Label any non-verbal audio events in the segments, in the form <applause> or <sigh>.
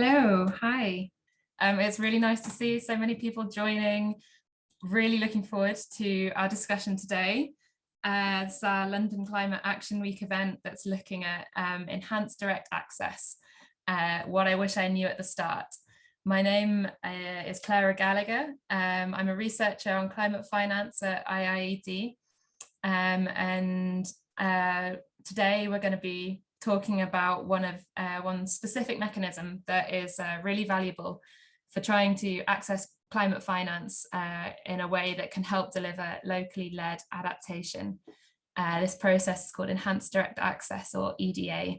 Hello, hi. Um, it's really nice to see so many people joining. Really looking forward to our discussion today. Uh, it's our London Climate Action Week event that's looking at um, enhanced direct access, uh, what I wish I knew at the start. My name uh, is Clara Gallagher. Um, I'm a researcher on climate finance at IIED. Um, and uh, today we're going to be talking about one of uh, one specific mechanism that is uh, really valuable for trying to access climate finance uh, in a way that can help deliver locally led adaptation. Uh, this process is called Enhanced Direct Access or EDA.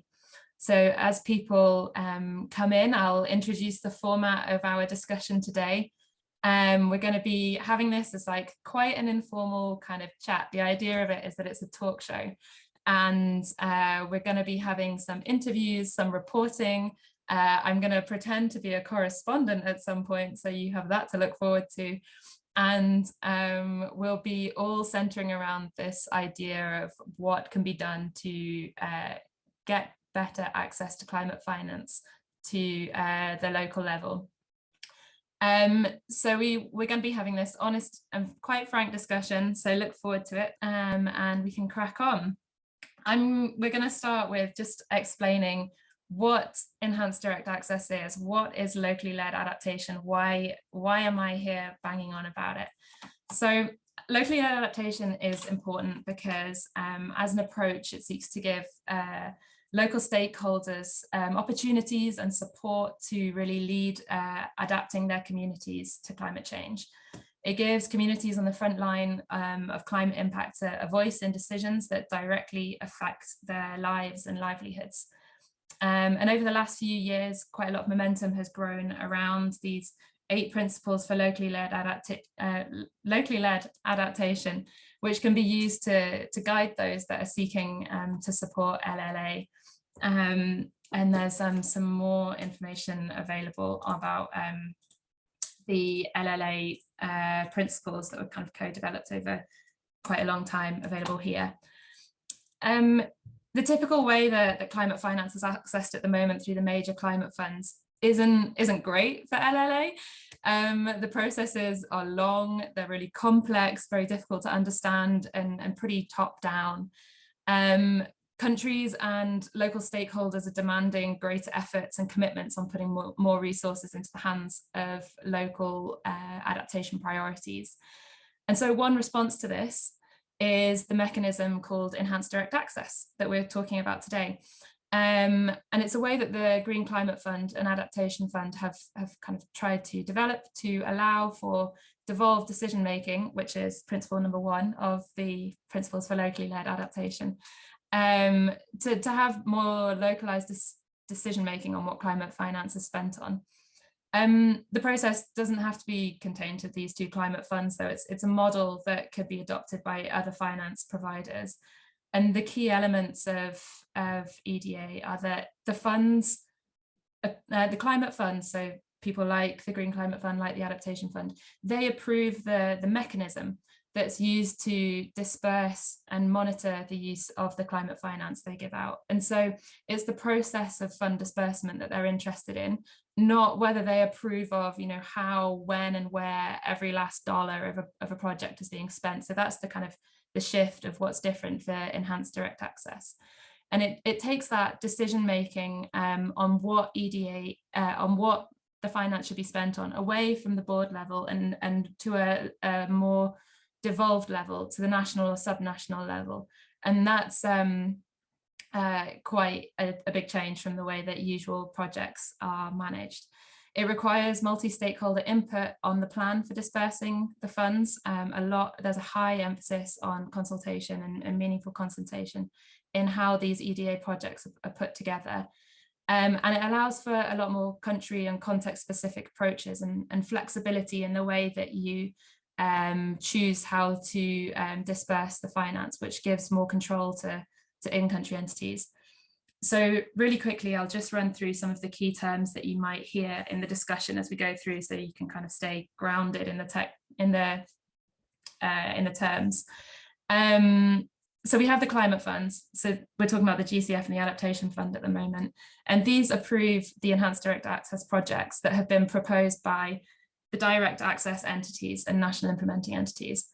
So as people um, come in, I'll introduce the format of our discussion today. Um, we're going to be having this as like quite an informal kind of chat. The idea of it is that it's a talk show and uh, we're going to be having some interviews, some reporting. Uh, I'm going to pretend to be a correspondent at some point, so you have that to look forward to. And um, we'll be all centering around this idea of what can be done to uh, get better access to climate finance to uh, the local level. Um, so we, we're going to be having this honest and quite frank discussion, so look forward to it um, and we can crack on. I'm, we're going to start with just explaining what enhanced direct access is, what is locally led adaptation, why, why am I here banging on about it? So locally led adaptation is important because um, as an approach, it seeks to give uh, local stakeholders um, opportunities and support to really lead uh, adapting their communities to climate change. It gives communities on the front line um, of climate impact a, a, voice in decisions that directly affect their lives and livelihoods. Um, and over the last few years, quite a lot of momentum has grown around these eight principles for locally led, uh, locally led adaptation, which can be used to, to guide those that are seeking um, to support LLA. Um, and there's um, some more information available about um, the LLA uh, principles that were kind of co-developed over quite a long time available here. Um, the typical way that, that climate finance is accessed at the moment through the major climate funds isn't isn't great for LLA. Um, the processes are long, they're really complex, very difficult to understand and, and pretty top down. Um, countries and local stakeholders are demanding greater efforts and commitments on putting more, more resources into the hands of local uh, adaptation priorities. And so one response to this is the mechanism called enhanced direct access that we're talking about today. Um, and it's a way that the Green Climate Fund and Adaptation Fund have, have kind of tried to develop to allow for devolved decision making, which is principle number one of the principles for locally led adaptation, um, to, to have more localized decision making on what climate finance is spent on. Um, the process doesn't have to be contained to these two climate funds, though it's, it's a model that could be adopted by other finance providers. And the key elements of, of EDA are that the funds, uh, uh, the climate funds, so people like the Green Climate Fund, like the Adaptation Fund, they approve the, the mechanism that's used to disperse and monitor the use of the climate finance they give out. And so it's the process of fund disbursement that they're interested in, not whether they approve of, you know, how, when and where every last dollar of a, of a project is being spent. So that's the kind of the shift of what's different for enhanced direct access. And it, it takes that decision making um, on what EDA, uh, on what the finance should be spent on away from the board level and, and to a, a more devolved level to the national or subnational level. And that's um, uh, quite a, a, big change from the way that usual projects are managed. It requires multi-stakeholder input on the plan for dispersing the funds. Um, a lot, there's a high emphasis on consultation and, and meaningful consultation in how these EDA projects are, put together. Um, and it allows for a lot more country and context specific approaches and, and flexibility in the way that you um, choose how to um, disperse the finance, which gives more control to, to in-country entities. So really quickly, I'll just run through some of the key terms that you might hear in the discussion as we go through so you can kind of stay grounded in the tech in the uh, in the terms. Um, so we have the climate funds. So we're talking about the GCF and the adaptation fund at the moment. And these approve the enhanced direct access projects that have been proposed by the direct access entities and national implementing entities.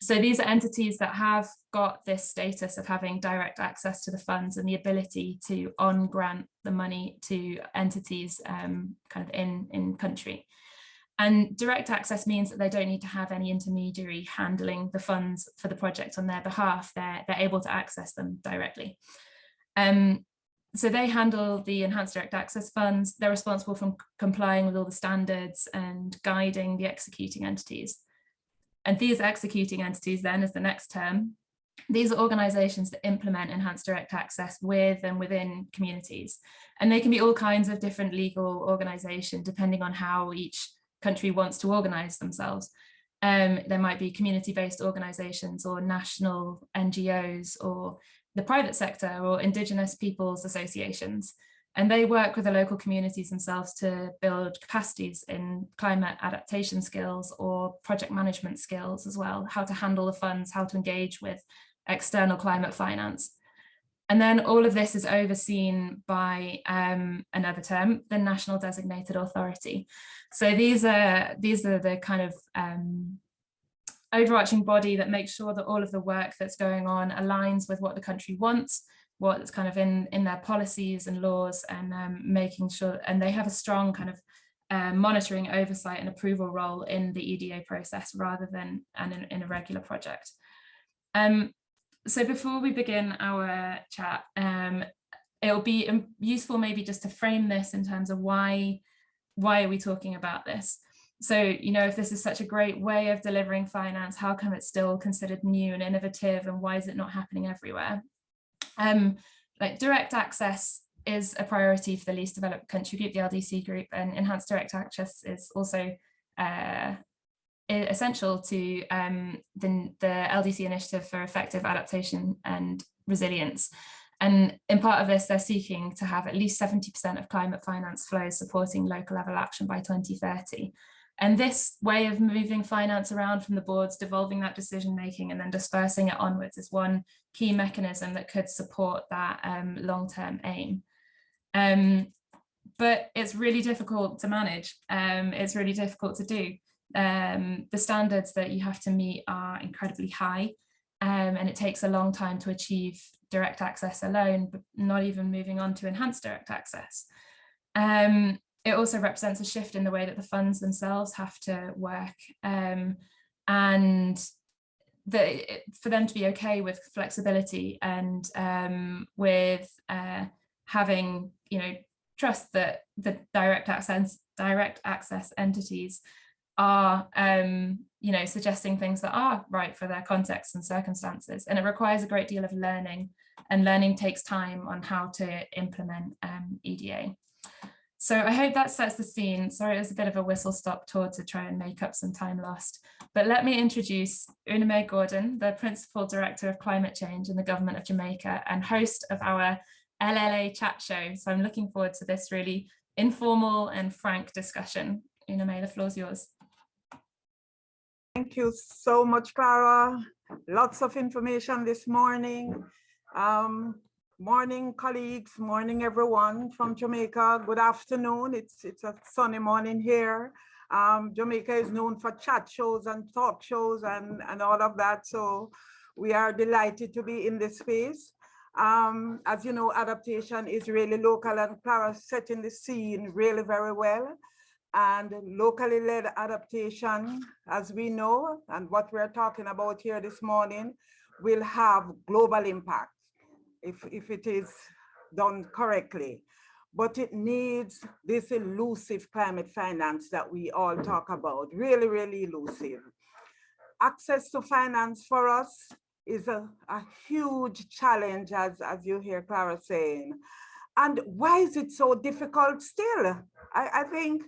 So these are entities that have got this status of having direct access to the funds and the ability to on grant the money to entities um, kind of in, in country. And direct access means that they don't need to have any intermediary handling the funds for the project on their behalf. They're, they're able to access them directly. Um, so they handle the enhanced direct access funds. They're responsible for complying with all the standards and guiding the executing entities. And these executing entities then is the next term. These are organizations that implement enhanced direct access with and within communities. And they can be all kinds of different legal organization depending on how each country wants to organize themselves. Um, there might be community-based organizations or national NGOs or the private sector or indigenous peoples associations. And they work with the local communities themselves to build capacities in climate adaptation skills or project management skills as well, how to handle the funds, how to engage with external climate finance. And then all of this is overseen by um, another term, the National Designated Authority. So these are these are the kind of um, overarching body that makes sure that all of the work that's going on aligns with what the country wants, what's kind of in in their policies and laws, and um, making sure and they have a strong kind of uh, monitoring, oversight, and approval role in the EDA process rather than an, in, in a regular project. Um, so before we begin our chat, um, it'll be useful maybe just to frame this in terms of why, why are we talking about this? So, you know, if this is such a great way of delivering finance, how come it's still considered new and innovative and why is it not happening everywhere? Um, like direct access is a priority for the least developed country group, the LDC group, and enhanced direct access is also uh, essential to um, the, the LDC initiative for effective adaptation and resilience. And in part of this, they're seeking to have at least 70% of climate finance flows supporting local level action by 2030. And this way of moving finance around from the boards, devolving that decision making and then dispersing it onwards is one key mechanism that could support that um, long-term aim. Um, but it's really difficult to manage. Um, it's really difficult to do um, the standards that you have to meet are incredibly high um, and it takes a long time to achieve direct access alone, but not even moving on to enhanced direct access. Um, it also represents a shift in the way that the funds themselves have to work um, and the, for them to be okay with flexibility and um, with uh, having, you know, trust that the direct access direct access entities are um, you know, suggesting things that are right for their context and circumstances. And it requires a great deal of learning and learning takes time on how to implement um, EDA. So I hope that sets the scene. Sorry, it was a bit of a whistle stop tour to try and make up some time lost. But let me introduce Una Mae Gordon, the Principal Director of Climate Change in the Government of Jamaica and host of our LLA chat show. So I'm looking forward to this really informal and frank discussion. Una Mae, the floor is yours. Thank you so much, Clara. Lots of information this morning. Um, morning, colleagues, morning, everyone from Jamaica. Good afternoon. It's, it's a sunny morning here. Um, Jamaica is known for chat shows and talk shows and, and all of that. So we are delighted to be in this space. Um, as you know, adaptation is really local and Clara setting the scene really very well and locally led adaptation, as we know, and what we're talking about here this morning, will have global impact if, if it is done correctly. But it needs this elusive climate finance that we all talk about, really, really elusive. Access to finance for us is a, a huge challenge, as, as you hear Clara saying. And why is it so difficult still? I, I think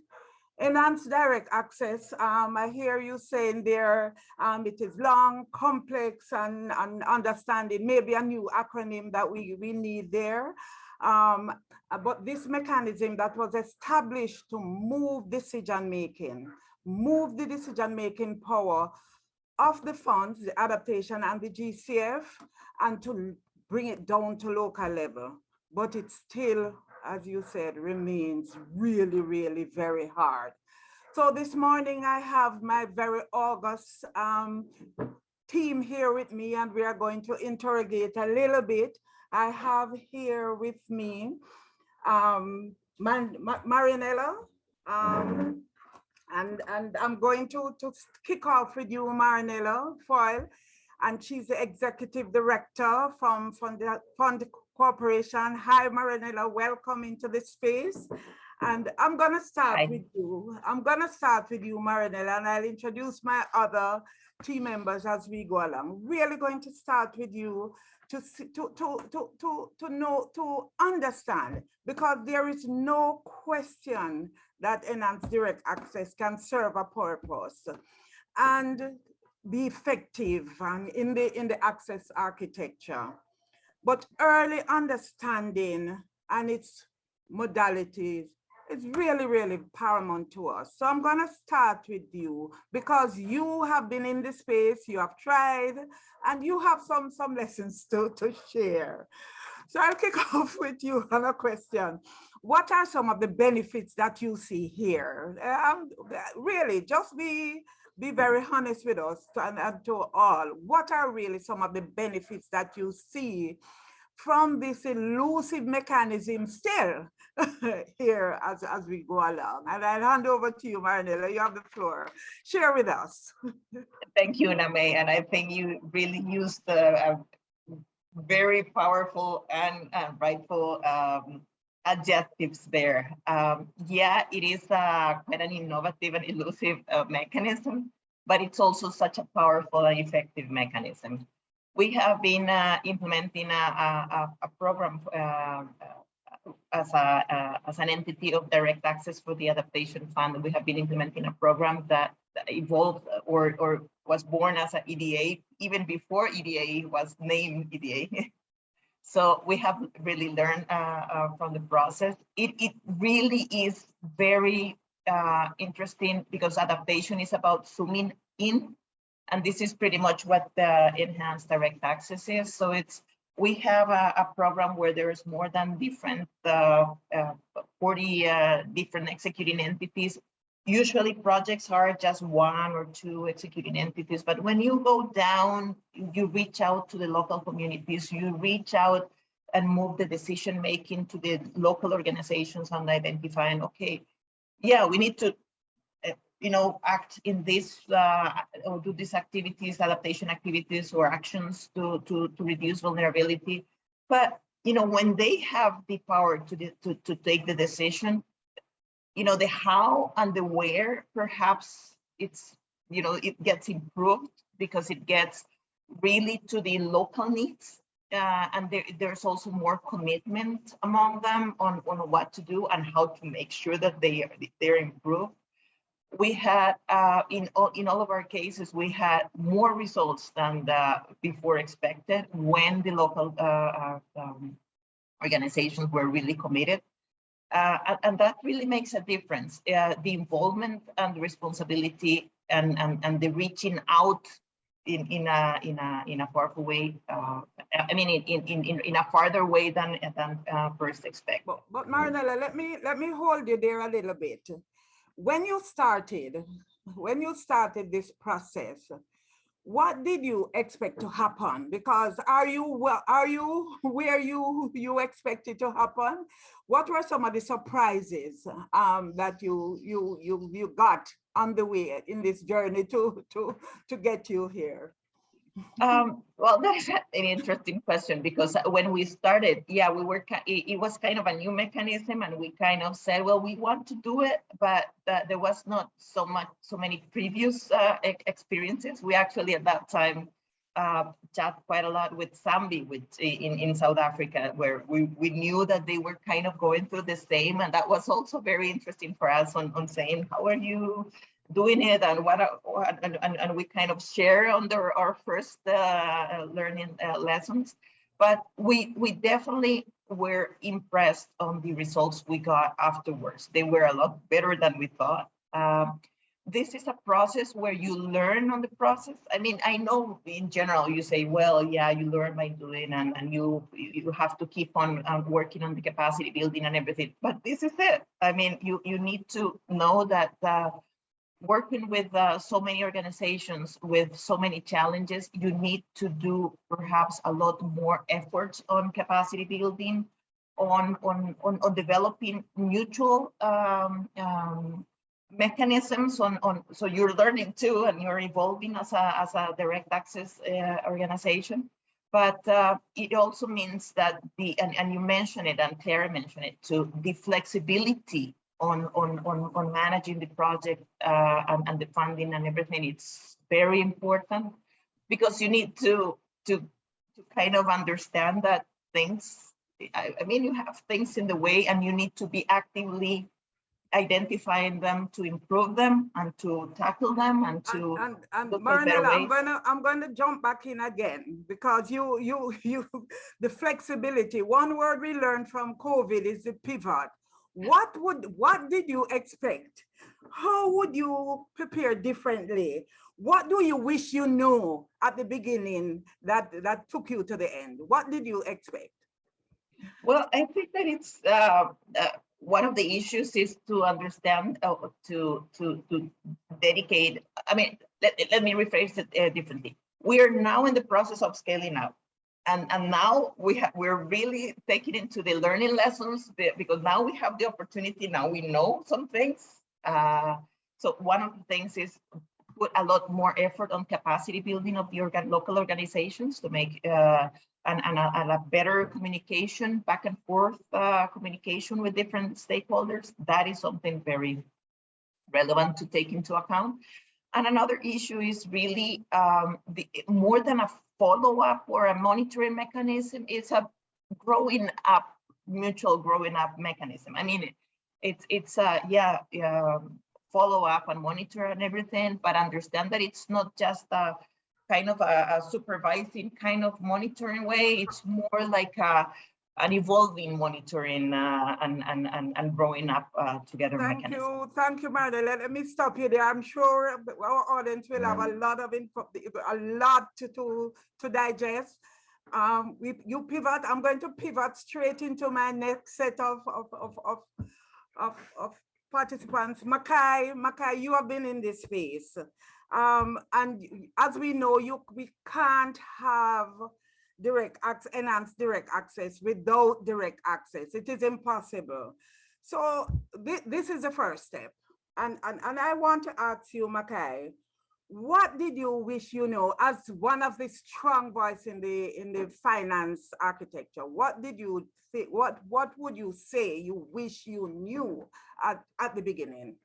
Enhanced direct access, um, I hear you saying there um, it is long, complex, and, and understanding, maybe a new acronym that we, we need there. Um, but this mechanism that was established to move decision making, move the decision making power of the funds, the adaptation and the GCF, and to bring it down to local level. But it's still, as you said, remains really, really very hard. So this morning I have my very august um, team here with me and we are going to interrogate a little bit. I have here with me um, Man Ma Marianella, um, and, and I'm going to, to kick off with you, Marianella Feoli, and she's the executive director from Fund Corporation. Hi, Marianella, welcome into this space. And I'm gonna start Hi. with you. I'm gonna start with you, Marianella, and I'll introduce my other team members as we go along. Really going to start with you to, to, to, to, to, to know, to understand, because there is no question that enhanced direct access can serve a purpose and be effective and in the, in the access architecture. But early understanding and its modalities is really, really paramount to us. So I'm gonna start with you because you have been in the space, you have tried, and you have some, some lessons to, to share. So I'll kick <laughs> off with you on a question. What are some of the benefits that you see here? Um, really, just be, be very honest with us and, and to all. What are really some of the benefits that you see from this elusive mechanism still <laughs> here as, as we go along? And I'll hand over to you, Marianella. You have the floor. Share with us. <laughs> Thank you, Name, and I think you really used the uh, very powerful and rightful um, adjectives there. Um, yeah, it is uh, quite an innovative and elusive uh, mechanism, but it's also such a powerful and effective mechanism. We have been uh, implementing a, a, a program uh, as, a, uh, as an entity of direct access for the adaptation fund. We have been implementing a program that evolved or, or was born as an EDA, even before EDA was named EDA. <laughs> so we have really learned uh, uh, from the process. It, it really is very uh, interesting because adaptation is about zooming in. And this is pretty much what the enhanced direct access is. So it's we have a, a program where there's more than different uh, uh, 40 uh, different executing entities usually projects are just one or two executing entities, but when you go down, you reach out to the local communities, you reach out and move the decision making to the local organizations and identifying, okay, yeah, we need to, uh, you know, act in this uh, or do these activities, adaptation activities or actions to, to, to reduce vulnerability. But, you know, when they have the power to, to, to take the decision, you know, the how and the where, perhaps it's, you know, it gets improved because it gets really to the local needs. Uh, and there, there's also more commitment among them on, on what to do and how to make sure that they are, they're improved. We had, uh, in, all, in all of our cases, we had more results than the before expected when the local uh, uh um, organizations were really committed. Uh, and, and, that really makes a difference. Uh, the involvement and the responsibility and, and, and the reaching out in, in, a, in, a, in a powerful way, uh, I mean, in, in, in, in a farther way than, than uh, first expect. But, but Marianella, let me, let me hold you there a little bit. When you started, when you started this process, what did you expect to happen? Because are you well, are you <laughs> where you you expected to happen? What were some of the surprises um, that you you you you got on the way in this journey to to to get you here? Um, well, that's an interesting question because when we started, yeah, we were, it, it, was kind of a new mechanism and we kind of said, well, we want to do it, but uh, there was not so much, so many previous uh, experiences. We actually at that time uh, chat quite a lot with SANBI with, in, in South Africa, where we, we knew that they were kind of going through the same. And that was also very interesting for us on, on saying, how are you doing it and what, are, and, and, and we kind of share under our first uh, learning uh, lessons. But we, we definitely were impressed on the results we got afterwards. They were a lot better than we thought. Um, this is a process where you learn on the process. I mean, I know in general you say, well, yeah, you learn by doing and, and you you have to keep on um, working on the capacity building and everything. But this is it. I mean, you, you need to know that uh, working with uh, so many organizations with so many challenges, you need to do perhaps a lot more efforts on capacity building, on, on, on, on developing mutual um, um, mechanisms on, on, so you're learning too, and you're evolving as a, as a direct access uh, organization. But uh, it also means that the, and, and you mentioned it, and Claire mentioned it too, the flexibility on, on, on, on managing the project uh, and, and the funding and everything, it's very important because you need to, to, to kind of understand that things, I, I mean, you have things in the way and you need to be actively identifying them to improve them and to tackle them and to And, and, and Marianella, I'm gonna, I'm gonna jump back in again because you, you, <laughs> you, the flexibility, one word we learned from COVID is the pivot. What would, what did you expect? How would you prepare differently? What do you wish you knew at the beginning that, that took you to the end? What did you expect? Well, I think that it's uh, uh, one of the issues is to understand, uh, to to to dedicate. I mean, let, let me rephrase it uh, differently. We are now in the process of scaling up, and and now we we're really taking into the learning lessons be- because now we have the opportunity. Now we know some things. Uh, so one of the things is put a lot more effort on capacity building of the organ local organizations to make uh, and, and, a, and a better communication back and forth uh, communication with different stakeholders. That is something very relevant to take into account. And another issue is really um, the, more than a follow-up or a monitoring mechanism, it's a growing up, mutual growing up mechanism. I mean, it, it's, it's uh, yeah, um, follow up and monitor and everything, but understand that it's not just a kind of a, a supervising kind of monitoring way. It's more like a, an evolving monitoring uh, and, and, and, and growing up uh, together Thank mechanism. you, thank you, Marilyn. Let me stop you there. I'm sure our audience will have a lot of info, a lot to, to, to digest. Um, we, you pivot, I'm going to pivot straight into my next set of, of, of, of, of, of participants. Makai, Makai, you have been in this space. Um, and as we know, you, we can't have direct access, enhanced direct access without direct access. It is impossible. So thi- this is the first step. And, and, and I want to ask you, Makai, what did you wish you know as one of the strong voice in the in the finance architecture? What did you think? What what would you say you wish you knew at, at the beginning?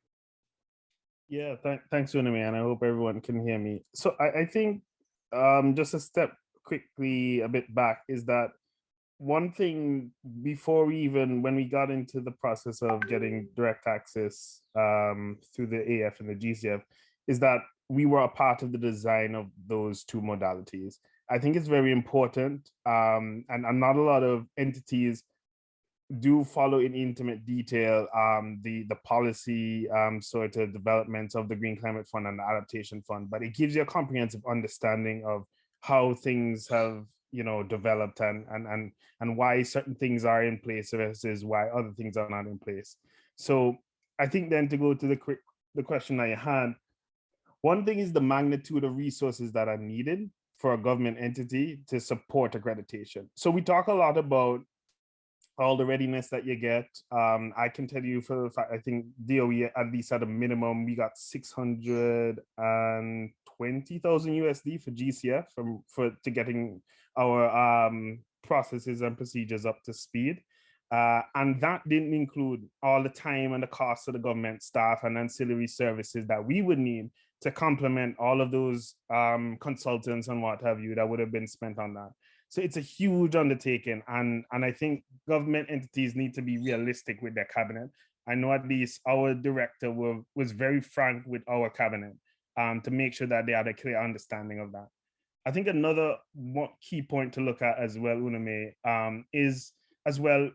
Yeah, th- thanks, Una Mae, and I hope everyone can hear me. So I, I think um, just a step quickly a bit back is that one thing before we even when we got into the process of getting direct access um, through the AF and the GCF is that we were a part of the design of those two modalities. I think it's very important, um, and, and not a lot of entities do follow in intimate detail um, the the policy um, sort of developments of the Green Climate Fund and the Adaptation Fund, but it gives you a comprehensive understanding of how things have you know developed and and and and why certain things are in place versus why other things are not in place. So I think then to go to the quick the question you had, one thing is the magnitude of resources that are needed for a government entity to support accreditation. So we talk a lot about all the readiness that you get. Um, I can tell you for the fact, I think DOE at least at a minimum, we got 620,000 USD for GCF from, for to getting our um, processes and procedures up to speed. Uh, and that didn't include all the time and the cost of the government staff and ancillary services that we would need to complement all of those um, consultants and what have you that would have been spent on that. So it's a huge undertaking, and and I think government entities need to be realistic with their cabinet. I know at least our director were, was very frank with our cabinet um, to make sure that they had a clear understanding of that. I think another key point to look at as well, Una Mae, um, is as well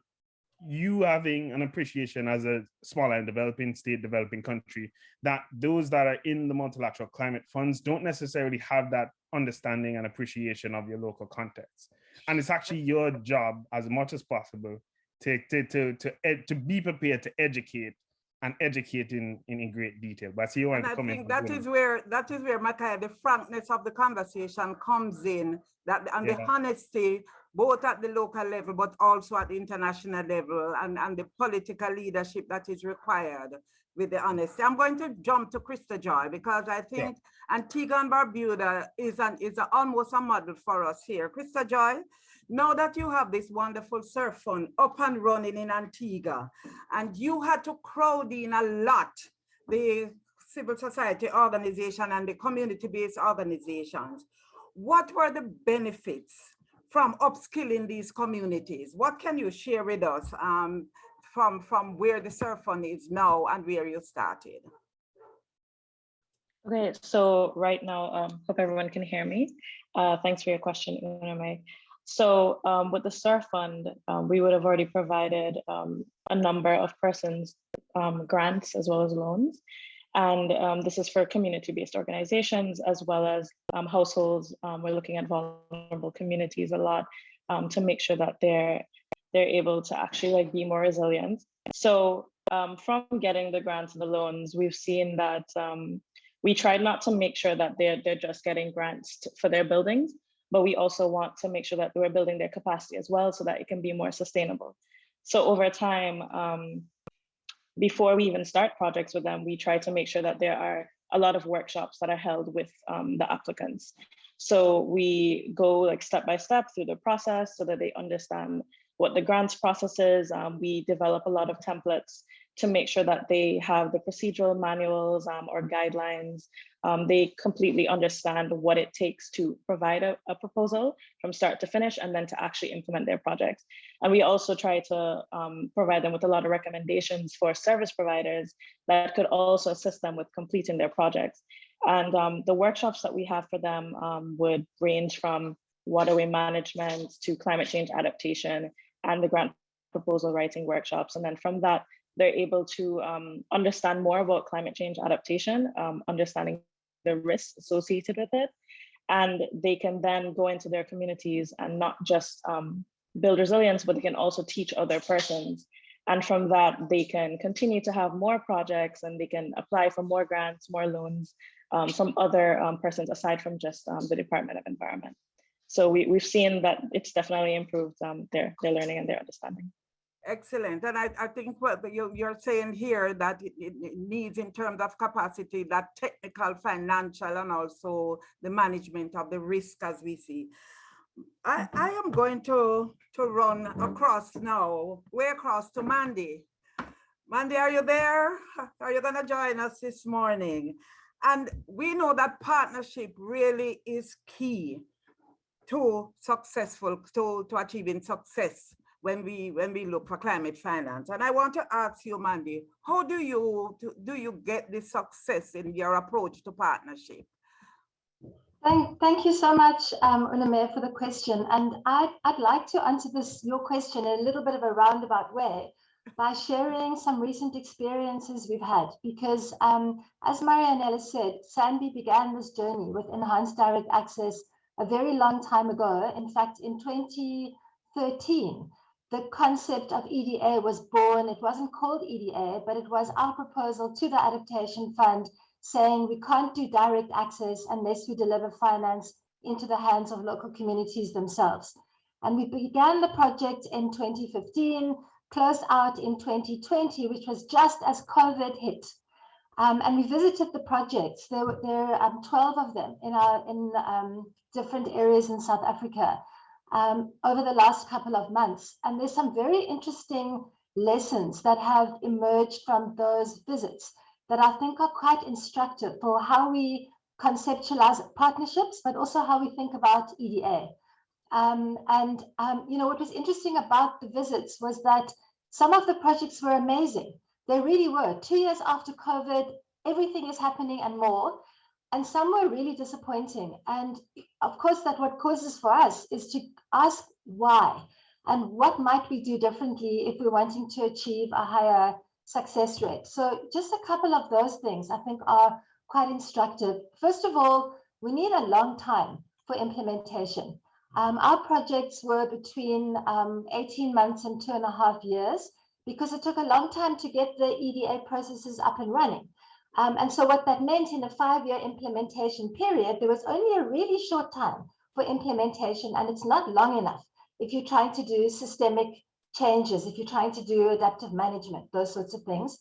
you having an appreciation as a smaller and developing state, developing country, that those that are in the multilateral climate funds don't necessarily have that understanding and appreciation of your local context. And it's actually your job as much as possible to, to, to, to, to be prepared to educate and educate in, in, in great detail. But see you want And to I come in. think that is where, that is where, Makai, the frankness of the conversation comes in, that, and the honesty, both at the local level, but also at the international level, and, and the political leadership that is required with the honesty. I'm going to jump to Krista Joy, because I think Antigua and Barbuda is an, is a- almost a model for us here. Krista Joy, now that you have this wonderful SIRF fund up and running in Antigua, and you had to crowd in a lot, the civil society organization and the community-based organizations. What were the benefits from upskilling these communities? What can you share with us um, from, from where the SIRF fund is now and where you started? Okay, so right now, um, hope everyone can hear me. Uh, thanks for your question, Una Mae. So um, with the SIRF fund, um, we would have already provided um, a number of persons um, grants as well as loans. And um, this is for community-based organizations as well as um, households. We're looking at vulnerable communities a lot to make sure that they're they're able to actually like be more resilient. So from getting the grants and the loans, we've seen that we tried not to make sure that they're they're just getting grants for their buildings, but we also want to make sure that we're building their capacity as well so that it can be more sustainable. So over time, um, before we even start projects with them, we try to make sure that there are a lot of workshops that are held with um, the applicants. So we go like step by step through the process so that they understand what the grants process is. Um, we develop a lot of templates to make sure that they have the procedural manuals um, or guidelines. Um, they completely understand what it takes to provide a, a proposal from start to finish and then to actually implement their projects. And we also try to um, provide them with a lot of recommendations for service providers that could also assist them with completing their projects. And um, the workshops that we have for them um, would range from waterway management to climate change adaptation and the grant proposal writing workshops. And then from that, they're able to um, understand more about climate change adaptation, um, understanding the risks associated with it. And they can then go into their communities and not just um, build resilience, but they can also teach other persons. And from that, they can continue to have more projects and they can apply for more grants, more loans um, from other um, persons aside from just um, the Department of Environment. So we, we've seen that it's definitely improved their, their learning and their understanding. Excellent. And I, I think what you, you're saying here that it, it needs in terms of capacity, that technical, financial, and also the management of the risk as we see. I, mm-hmm. I am going to, to run across now, way across to Mandy. Mandy, are you there? Are you gonna join us this morning? And we know that partnership really is key to successful, to, to achieving success when we when we look for climate finance. And I want to ask you, Mandy, how do you do, you get the success in your approach to partnership? Thank, thank you so much, um, Una Mae, for the question. And I'd, I'd like to answer this, your question in a little bit of a roundabout way by sharing some recent experiences we've had. Because um, as Marianella said, SANBI began this journey with enhanced direct access a very long time ago. In fact, in 2013, the concept of EDA was born. It wasn't called EDA, but it was our proposal to the Adaptation Fund saying we can't do direct access unless we deliver finance into the hands of local communities themselves. And we began the project in 2015, closed out in 2020, which was just as COVID hit. Um, and we visited the projects. There were there are um, 12 of them in our in um, different areas in South Africa um, over the last couple of months. And there's some very interesting lessons that have emerged from those visits that I think are quite instructive for how we conceptualize partnerships, but also how we think about EDA. Um, and, um, you know, what was interesting about the visits was that some of the projects were amazing. They really were. Two years after COVID, everything is happening and more. And some were really disappointing. And of course, that what causes for us is to ask why. and what might we do differently if we're wanting to achieve a higher success rate. So just a couple of those things I think are quite instructive. First of all, we need a long time for implementation. Um, our projects were between um, 18 months and two and a half years because it took a long time to get the EDA processes up and running. Um, and so what that meant in a five-year implementation period, there was only a really short time for implementation and it's not long enough if you're trying to do systemic changes, if you're trying to do adaptive management, those sorts of things.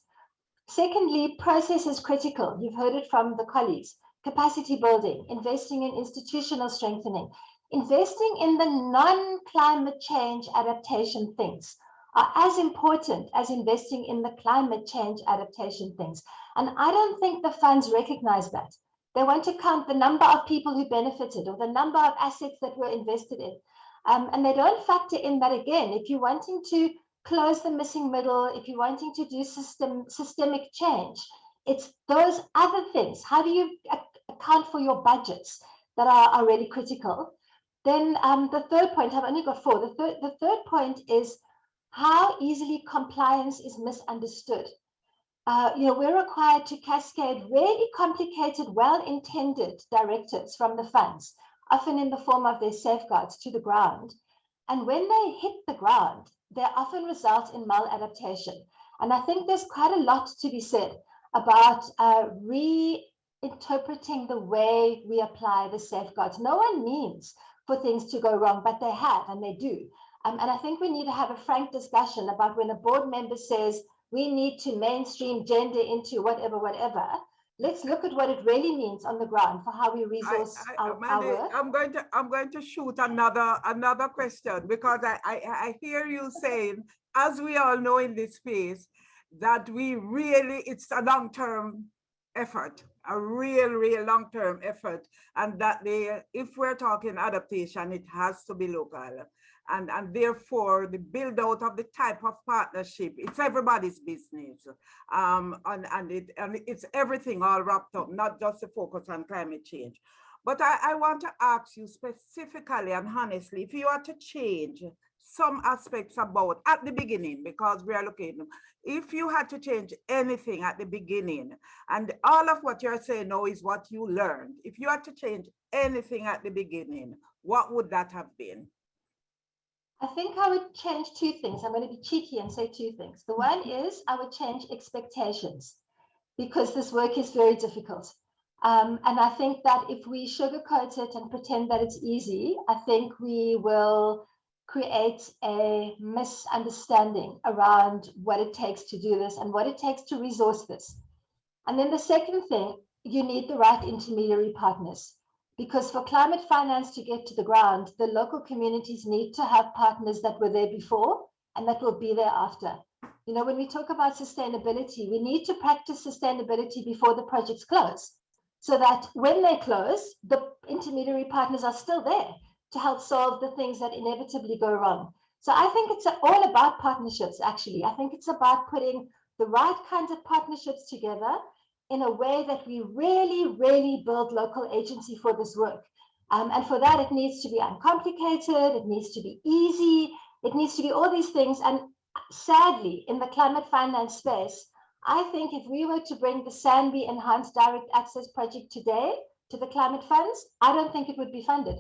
Secondly, process is critical. You've heard it from the colleagues. Capacity building, investing in institutional strengthening, investing in the non-climate change adaptation things are as important as investing in the climate change adaptation things. And I don't think the funds recognize that. They want to count the number of people who benefited or the number of assets that were invested in. Um, and they don't factor in that again, if you're wanting to close the missing middle, if you're wanting to do system systemic change, it's those other things. How do you account for your budgets that are, are really critical? Then um, the third point, I've only got four. The third, the third point is how easily compliance is misunderstood. Uh, you know, we're required to cascade really complicated, well-intended directives from the funds, often in the form of their safeguards to the ground. And when they hit the ground, they often result in maladaptation. And I think there's quite a lot to be said about uh, reinterpreting the way we apply the safeguards. No one means for things to go wrong, but they have and they do. Um, and I think we need to have a frank discussion about when a board member says we need to mainstream gender into whatever, whatever. Let's look at what it really means on the ground for how we resource I, I, our, Mandy, our work. I'm going to I'm going to shoot another another question because I, I I hear you saying, as we all know in this space, that we really it's a long-term effort, a real, real long-term effort, and that they, if we're talking adaptation, it has to be local and, and therefore the build out of the type of partnership, it's everybody's business. Um, and, and, it, and it's everything all wrapped up, not just the focus on climate change. But I, I want to ask you specifically and honestly, if you are to change some aspects about at the beginning, because we are looking, if you had to change anything at the beginning, and all of what you're saying now is what you learned, if you had to change anything at the beginning, what would that have been? I think I would change two things. I'm going to be cheeky and say two things. The one is I would change expectations because this work is very difficult. Um, and I think that if we sugarcoat it and pretend that it's easy, I think we will create a misunderstanding around what it takes to do this and what it takes to resource this. And then the second thing, you need the right intermediary partners because for climate finance to get to the ground, the local communities need to have partners that were there before and that will be there after. You know, when we talk about sustainability, we need to practice sustainability before the projects close so that when they close, the intermediary partners are still there to help solve the things that inevitably go wrong. So I think it's all about partnerships, actually. I think it's about putting the right kinds of partnerships together in a way that we really, really build local agency for this work. Um, and for that, it needs to be uncomplicated, it needs to be easy, it needs to be all these things. And sadly, in the climate finance space, I think if we were to bring the SANBI Enhanced Direct Access Project today to the climate funds, I don't think it would be funded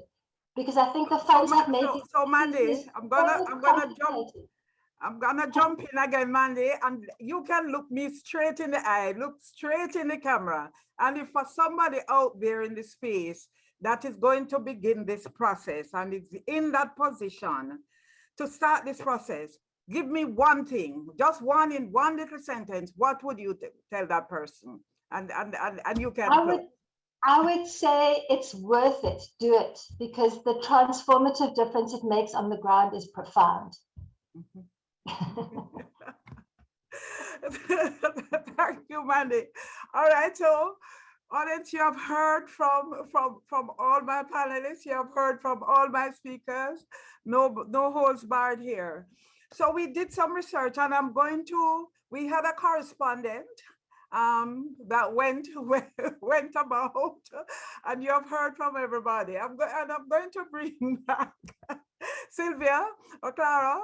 because I think the funds so, have made so, it. So Mandy, I'm gonna I'm gonna jump I'm gonna jump in again, Mandy, and you can look me straight in the eye, look straight in the camera. And if for somebody out there in the space that is going to begin this process and is in that position to start this process, give me one thing, just one in one little sentence, what would you tell that person? And, and, and, and you can- I would, I would say it's worth it, do it, because the transformative difference it makes on the ground is profound. Mm -hmm. <laughs> Thank you, Mandy. All right, so audience, you have heard from from from all my panelists. You have heard from all my speakers. No, no holds barred here. So we did some research, and I'm going to. We had a correspondent um, that went <laughs> went about, and you have heard from everybody. I'm going and I'm going to bring <laughs> back Sylvia or Clara,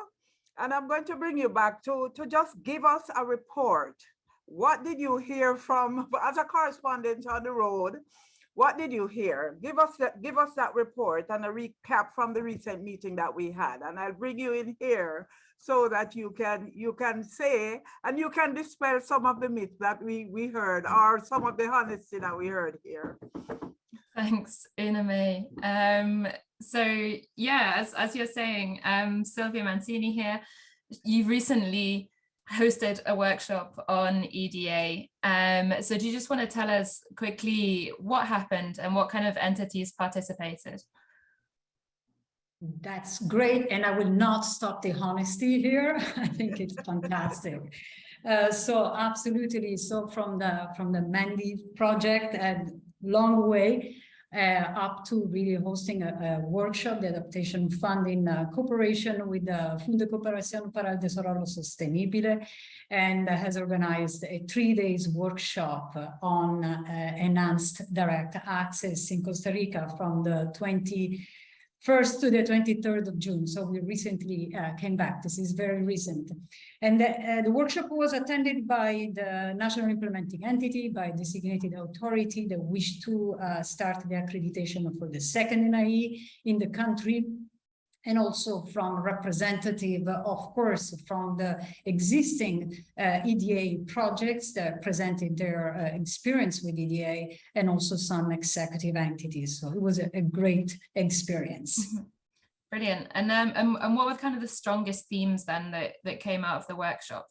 and I'm going to bring you back to, to just give us a report. What did you hear from, <laughs> as a correspondent on the road, what did you hear? Give us that, give us that report and a recap from the recent meeting that we had. And I'll bring you in here so that you can you can say and you can dispel some of the myths that we we heard or some of the honesty that we heard here. Thanks, Una Mae. Um, so yeah, as, as you're saying, um, Sylvia Mancini here, you recently hosted a workshop on EDA. Um, so do you just want to tell us quickly what happened and what kind of entities participated? That's great. And I will not stop the honesty here. <laughs> I think it's fantastic. Uh, so absolutely. So from the from the Mandy project and long way up to really hosting a, a, workshop, the adaptation fund in uh, cooperation with the Fundecooperación para el Desarrollo Sostenible and has organized a three days workshop on uh, enhanced direct access in Costa Rica from the 20 1st to the 23rd of June. So we recently uh, came back. This is very recent. And the, uh, the, workshop was attended by the national implementing entity, by designated authority that wished to uh, start the accreditation for the second NIE in the country and also from representative, of course, from the existing uh, EDA projects that presented their uh, experience with EDA and also some executive entities. So it was a, a great experience. Mm -hmm. Brilliant. And, um, and, and what were kind of the strongest themes then that, that came out of the workshop?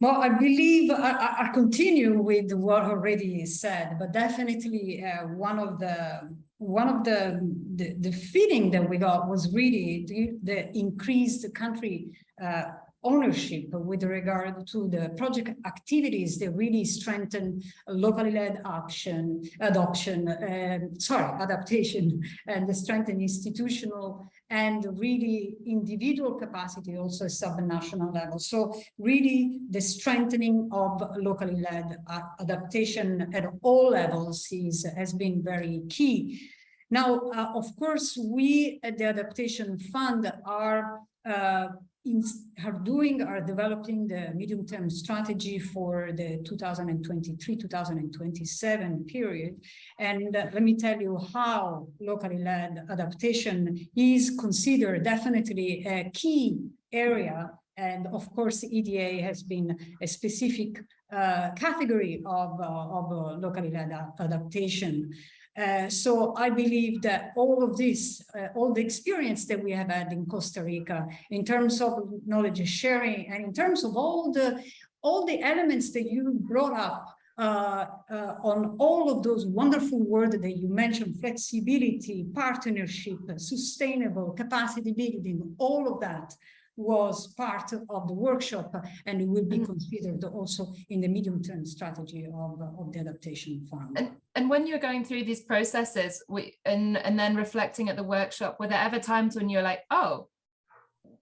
Well, I believe I, I continue with what already said, but definitely uh, one of the one of the, the, the feeling that we got was really the, the increased country uh, ownership with regard to the project activities that really strengthen locally led action, adoption, um, sorry, adaptation, and the strengthen institutional and really individual capacity also sub-national level. So really the strengthening of locally led adaptation at all levels is, has been very key. Now, uh, of course, we at the Adaptation Fund are uh, in, are doing, are developing the medium-term strategy for the 2023-2027 period. And uh, let me tell you how locally led adaptation is considered definitely a key area. And of course, EDA has been a specific uh, category of, uh, of uh, locally led adaptation. Uh, so I believe that all of this, uh, all the experience that we have had in Costa Rica in terms of knowledge sharing and in terms of all the all the elements that you brought up uh, uh on all of those wonderful words that you mentioned, flexibility, partnership, sustainable capacity building, all of that was part of the workshop and will be mm-hmm. considered also in the medium-term strategy of, of the adaptation fund. And, and when you're going through these processes we, and, and then reflecting at the workshop, were there ever times when you're like, oh,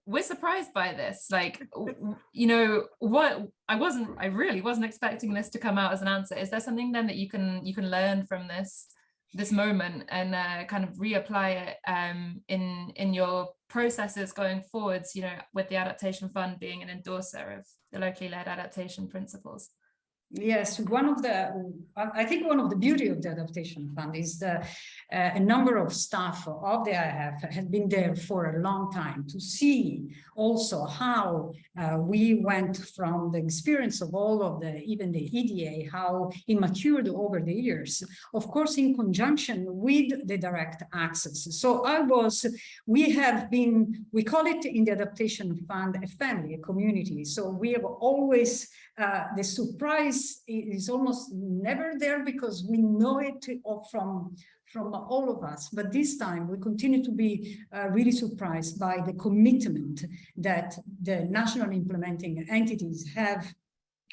we're surprised by this like you know what i wasn't i really wasn't expecting this to come out as an answer is there something then that you can you can learn from this this moment and uh, kind of reapply it um, in in your processes going forwards, you know, with the Adaptation Fund being an endorser of the locally led adaptation principles. Yes, one of the, I think one of the beauty of the Adaptation Fund is the, uh, a number of staff of the AF have been there for a long time to see also how uh, we went from the experience of all of the, even the EDA, how it matured over the years, of course, in conjunction with the direct access. So I was, we have been, we call it in the Adaptation Fund a family, a community. So we have always, uh, the surprise is, almost never there because we know it from, from all of us. But this time we continue to be uh, really surprised by the commitment that the national implementing entities have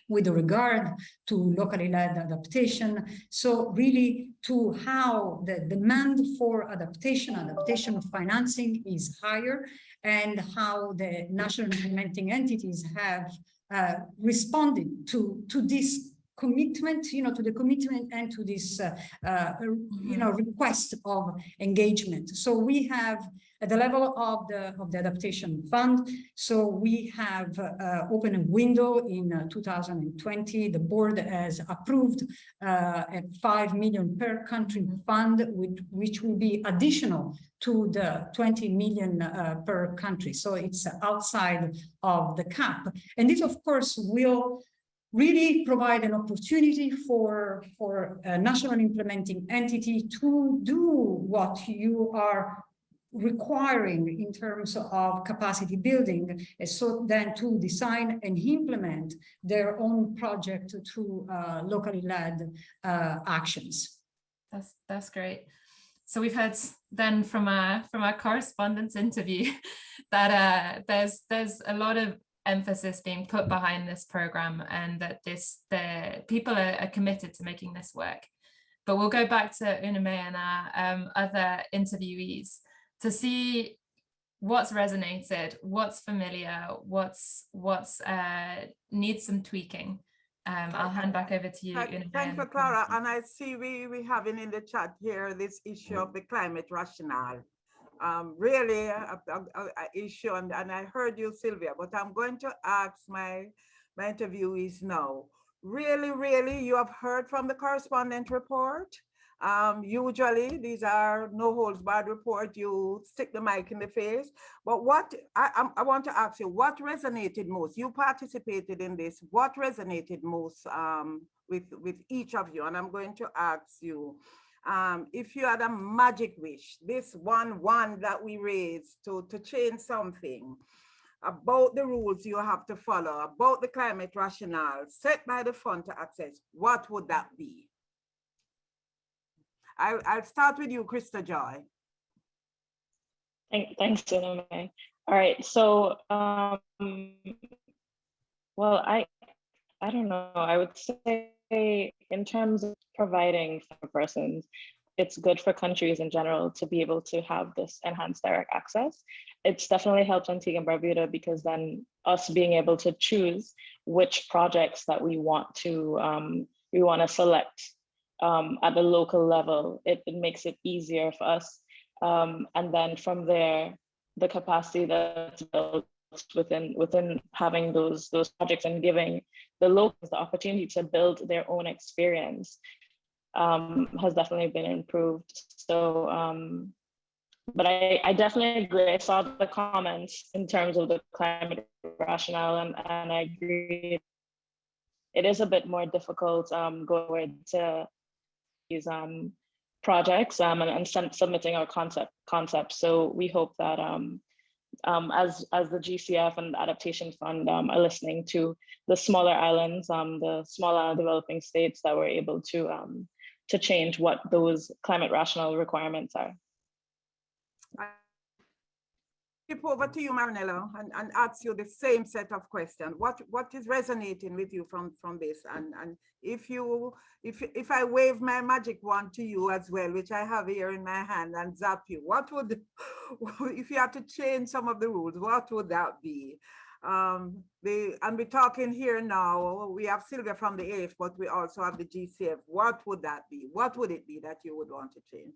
with regard to locally led adaptation. So really to how the demand for adaptation, adaptation of financing is higher and how the national implementing entities have uh, responded to, to this commitment, you know, to the commitment and to this, uh, uh, you know, request of engagement. So we have at the level of the of the adaptation fund. So we have uh, opened a window in uh, 2020. The board has approved uh, a 5 million per country fund, which, which will be additional to the 20 million uh, per country. So it's outside of the cap. And this, of course, will really provide an opportunity for, for a national implementing entity to do what you are requiring in terms of capacity building, so then to design and implement their own project through uh, locally led uh, actions. That's that's great. So we've heard then from our from our correspondence interview <laughs> that uh, there's there's a lot of emphasis being put behind this program and that this the people are, are committed to making this work. But we'll go back to Una Mae and our um, other interviewees to see what's resonated, what's familiar, what's what's uh, needs some tweaking. Um, I'll hand back over to you. Thank Una Mae, thank you, Clara. And I see we, we having in the chat here this issue of the climate rationale. Um, really a, a- a- a issue, and, and I heard you, Sylvia, but I'm going to ask my, my interviewees now. Really, really, you have heard from the correspondent report? Um, usually these are no holds barred report, you stick the mic in the face. But what, I, I want to ask you, what resonated most? You participated in this. What resonated most um, with, with each of you? And I'm going to ask you, um, if you had a magic wish, this one, one that we raised to, to change something about the rules you have to follow, about the climate rationale set by the fund to access, what would that be? I, I'll start with you, Krista Joy. Thank, thanks, Una Mae. All right, so, um, well, I, I don't know, I would say in terms of providing for persons, it's good for countries in general to be able to have this enhanced direct access. It's definitely helped Antigua and Barbuda because then us being able to choose which projects that we want to, um, we want to select um, at the local level, it, it makes it easier for us. Um, and then from there, the capacity that's built within within having those those projects and giving the locals the opportunity to build their own experience um, has definitely been improved. So, um, but I, I definitely agree. I saw the comments in terms of the climate rationale, and, and I agree. It is a bit more difficult um, going to these um, projects um, and, and sub- submitting our concept concepts. So we hope that um, um, as as the GCF and the Adaptation Fund um, are listening to the smaller islands, um, the smaller developing states that were able to um, to change what those climate rationale requirements are. Flip over to you, Marianella, and, and ask you the same set of questions. What what is resonating with you from from this? And and if you if if I wave my magic wand to you as well, which I have here in my hand, and zap you, what would <laughs> if you had to change some of the rules? What would that be? Um, the and we're talking here now. We have Sylvia from the AF, but we also have the GCF. What would that be? What would it be that you would want to change?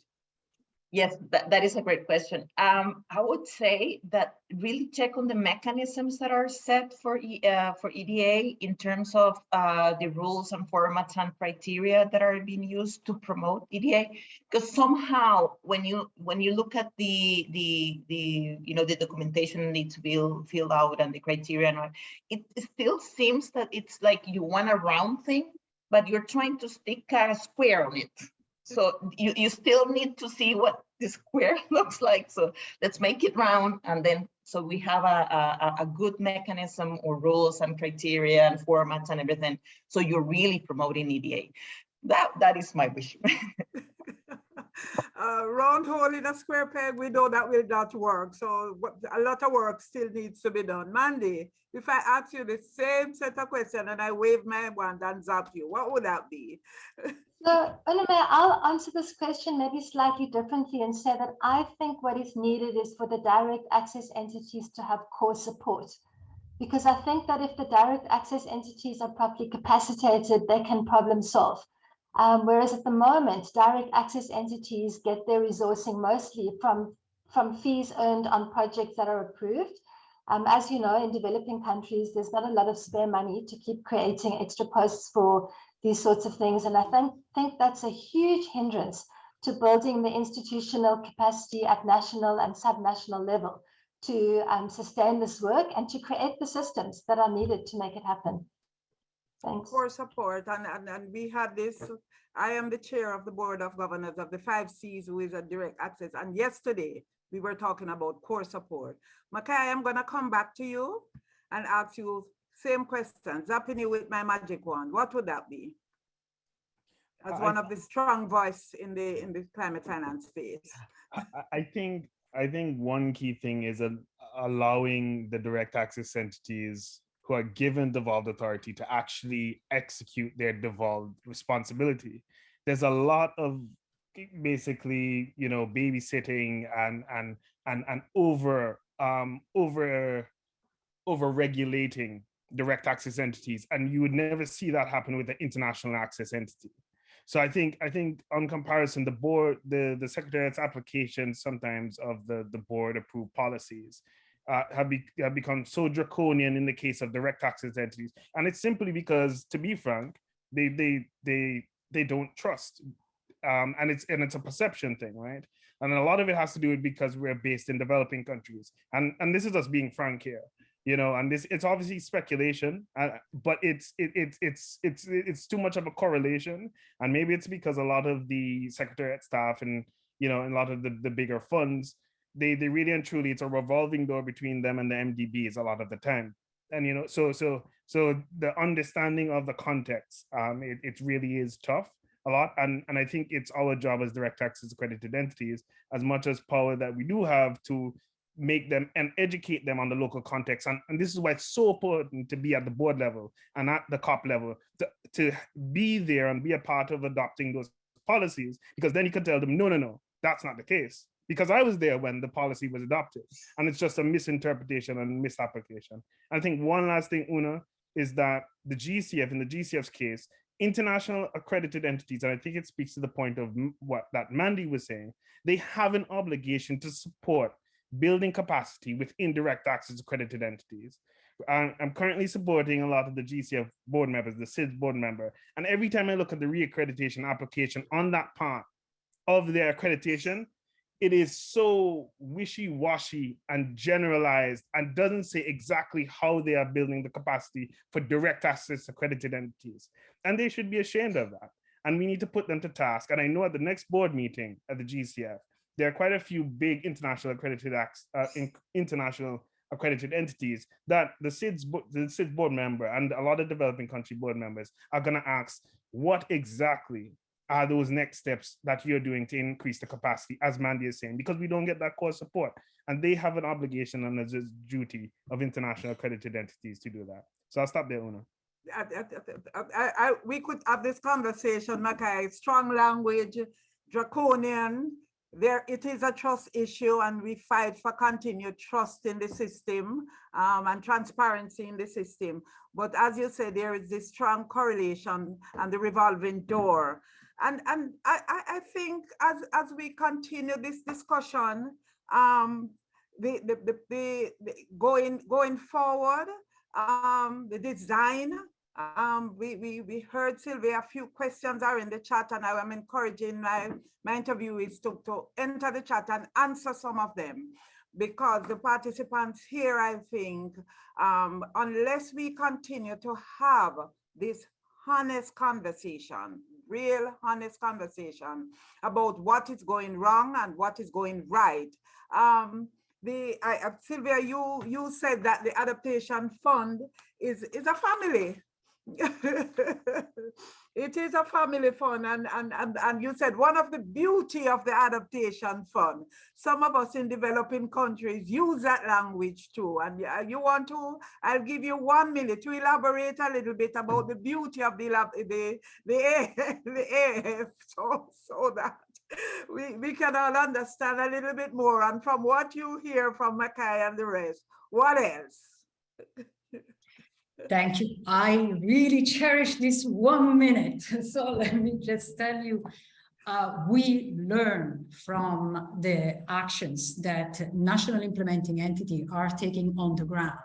Yes, that, that is a great question. Um, I would say that really check on the mechanisms that are set for E- uh, for EDA in terms of uh, the rules and formats and criteria that are being used to promote EDA. Because somehow, when you when you look at the the the you know the documentation needs to be filled out and the criteria, and all, it still seems that it's like you want a round thing, but you're trying to stick a square on it. So you, you still need to see what the square <laughs> looks like. So let's make it round and then so we have a, a, a good mechanism or rules and criteria and formats and everything. So you're really promoting EDA. That that is my wish. <laughs> <laughs> uh, round hole in a square peg, we know that will not work. So a lot of work still needs to be done. Mandy, if I ask you the same set of questions and I wave my wand and zap you, what would that be? So, Una Mae, I'll answer this question maybe slightly differently and say that I think what is needed is for the direct access entities to have core support. because I think that if the direct access entities are properly capacitated, they can problem solve. Um, whereas at the moment, direct access entities get their resourcing mostly from, from fees earned on projects that are approved. Um, as you know, in developing countries, there's not a lot of spare money to keep creating extra posts for these sorts of things. And I think, think that's a huge hindrance to building the institutional capacity at national and subnational level to um, sustain this work and to create the systems that are needed to make it happen. Thanks. For support, and, and, and we had this, I am the chair of the Board of Governors of the Five Cs, who is a direct access, and yesterday we were talking about core support. Makai, I'm gonna come back to you and ask you same question, zapping you with my magic wand, what would that be? As I- one of the strong voice in the, in the climate finance space. I, I- I think I think one key thing is a, allowing the direct access entities who are given devolved authority to actually execute their devolved responsibility. There's a lot of basically, you know, babysitting and and and and over um over over regulating direct access entities, and you would never see that happen with the international access entity. So I think I think on comparison, the board, the the secretariat's application sometimes of the the board approved policies uh, have, be, have become so draconian in the case of direct access entities, and it's simply because, to be frank, they they they they don't trust, um, and it's and it's a perception thing, right? And a lot of it has to do with because we're based in developing countries, and and this is us being frank here you know and this it's obviously speculation uh, but it's it, it's it's it's it's too much of a correlation and maybe it's because a lot of the secretariat staff and you know and a lot of the, the bigger funds they they really and truly it's a revolving door between them and the mdbs a lot of the time. And you know so so so the understanding of the context um it, it really is tough a lot and and i think it's our job as direct access accredited entities as much as power that we do have to make them and educate them on the local context. And, and this is why it's so important to be at the board level and at the COP level, to, to be there and be a part of adopting those policies, because then you can tell them, no, no, no, that's not the case. Because I was there when the policy was adopted and it's just a misinterpretation and misapplication. I think one last thing, Una, is that the GCF, in the GCF's case, international accredited entities, and I think it speaks to the point of what that Mandy was saying, they have an obligation to support building capacity with indirect access accredited entities. I'm, I'm currently supporting a lot of the GCF board members, the SIDS board member. And every time I look at the reaccreditation application on that part of their accreditation, it is so wishy-washy and generalized and doesn't say exactly how they are building the capacity for direct access accredited entities. And they should be ashamed of that. And we need to put them to task. And I know at the next board meeting at the GCF, there are quite a few big international accredited acts, uh, in, international accredited entities that the SIDS, the SIDS board member and a lot of developing country board members are going to ask, what exactly are those next steps that you're doing to increase the capacity, as Mandy is saying, because we don't get that core support. And they have an obligation and a duty of international accredited entities to do that. So I'll stop there, Una. I, I, I, we could have this conversation, Makai, strong language, draconian, there it is a trust issue and we fight for continued trust in the system um, and transparency in the system. But as you say there is this strong correlation and the revolving door. And, and I, I think as, as we continue this discussion, um, the, the, the, the, going, going forward, um, the design um, we, we, we heard Sylvia, a few questions are in the chat and I am encouraging my, my interviewees to, to enter the chat and answer some of them because the participants here, I think, um, unless we continue to have this honest conversation, real honest conversation about what is going wrong and what is going right. Um, the I, Sylvia, you you said that the adaptation fund is is a family <laughs> it is a family fund and, and, and, and you said one of the beauty of the adaptation fund, some of us in developing countries use that language too. And uh, you want to, I'll give you one minute to elaborate a little bit about the beauty of the, the, the, <laughs> the AF <laughs> so, so that we, we can all understand a little bit more. And from what you hear from Mackay and the rest, what else? Thank you. I really cherish this one minute. <laughs> So let me just tell you, uh, we learn from the actions that national implementing entity are taking on the ground.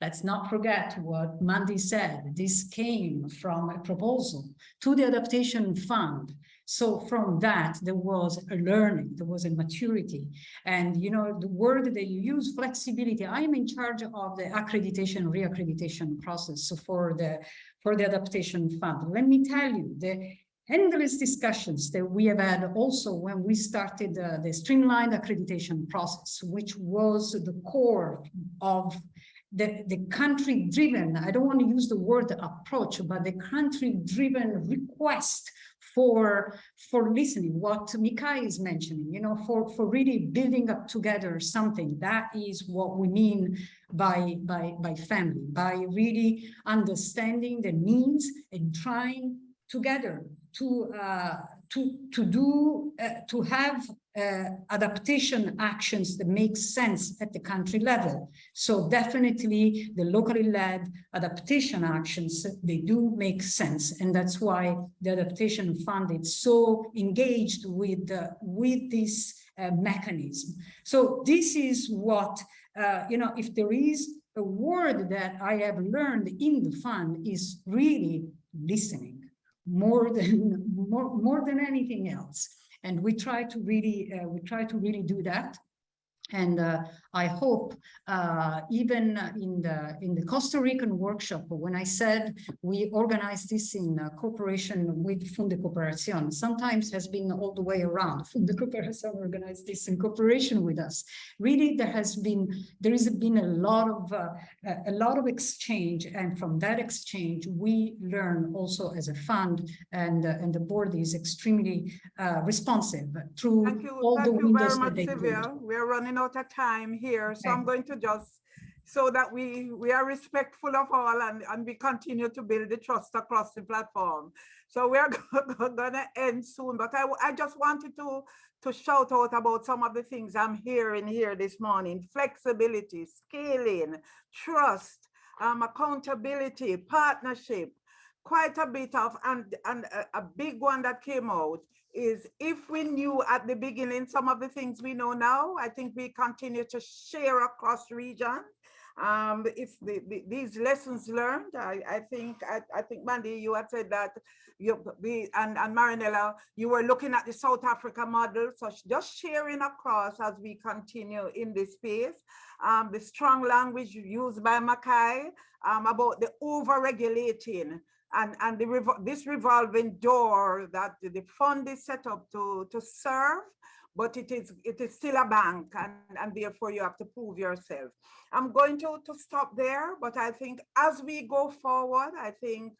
Let's not forget what Mandy said. This came from a proposal to the adaptation fund. So from that, there was a learning, there was a maturity. And you know, the word that you use, flexibility, I am in charge of the accreditation, reaccreditation process so for the, for the adaptation fund. Let me tell you, the endless discussions that we have had also when we started uh, the streamlined accreditation process, which was the core of the, the country driven, I don't want to use the word approach, but the country driven request for, for listening, what Mikai is mentioning, you know, for, for really building up together something. That is what we mean by, by, by family, by really understanding the needs and trying together to uh, to to do uh, to have uh, adaptation actions that make sense at the country level. So definitely the locally led adaptation actions they do make sense, and that's why the adaptation fund is so engaged with uh, with this uh, mechanism. So this is what uh, you know. If there is a word that I have learned in the fund is really listening more than <laughs> more, more than anything else. And we try to really uh, we try to really do that. And uh, I hope uh, even in the in the Costa Rican workshop, when I said we organized this in uh, cooperation with Fundecooperación, sometimes has been all the way around. <laughs> Fundecooperación organized this in cooperation with us. Really, there has been there has been a lot of uh, a lot of exchange, and from that exchange, we learn also as a fund, and uh, and the board is extremely uh, responsive through you, all thank the you very windows that much, they Sylvia. We're running out of time here, so I'm going to just, so that we, we are respectful of all and, and we continue to build the trust across the platform. So we're <laughs> gonna end soon, but I, I just wanted to, to shout out about some of the things I'm hearing here this morning. Flexibility, scaling, trust, um, accountability, partnership, quite a bit of, and, and a, a big one that came out is if we knew at the beginning some of the things we know now, I think we continue to share across region. Um, if the, the- these lessons learned, I, I think, I, I think Mandy, you had said that you, and, and Marianella, you were looking at the South Africa model, so just sharing across as we continue in this space. Um, the strong language used by Mackay, um, about the over-regulating and, and the, this revolving door that the fund is set up to, to serve, but it is, it is still a bank and, and therefore you have to prove yourself. I'm going to, to stop there, but I think as we go forward, I think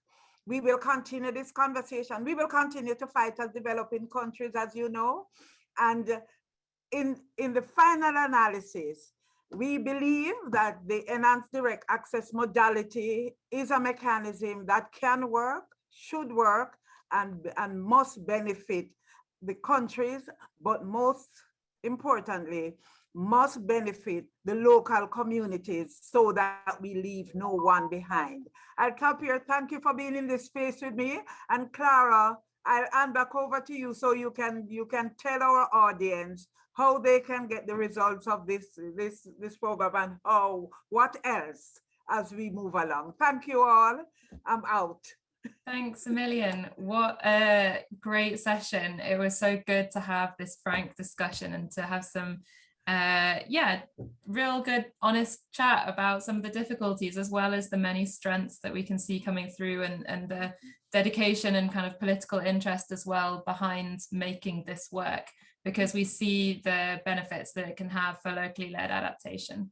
we will continue this conversation. We will continue to fight as developing countries, as you know. And in, in the final analysis, we believe that the enhanced direct access modality is a mechanism that can work, should work, and, and must benefit the countries, but most importantly, must benefit the local communities so that we leave no one behind. I'll here. Thank you for being in this space with me. And Clara, I'll hand back over to you so you can you can tell our audience how they can get the results of this this this program and how what else as we move along. Thank you all. I'm out. Thanks a million. What a great session. It was so good to have this frank discussion and to have some, uh, yeah, real good, honest chat about some of the difficulties as well as the many strengths that we can see coming through and, and the dedication and kind of political interest as well behind making this work because we see the benefits that it can have for locally led adaptation.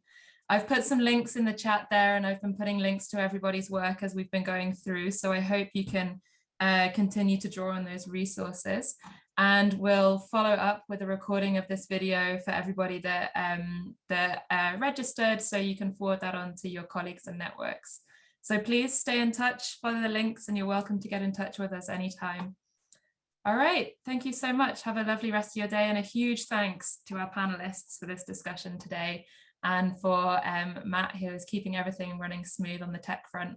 I've put some links in the chat there and I've been putting links to everybody's work as we've been going through. So I hope you can uh, continue to draw on those resources and we'll follow up with a recording of this video for everybody that, um, that uh, registered so you can forward that on to your colleagues and networks. So please stay in touch, follow the links and you're welcome to get in touch with us anytime. All right, thank you so much. Have a lovely rest of your day and a huge thanks to our panelists for this discussion today and for um, Matt, who is keeping everything running smooth on the tech front.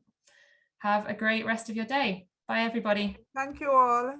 Have a great rest of your day. Bye, everybody. Thank you all.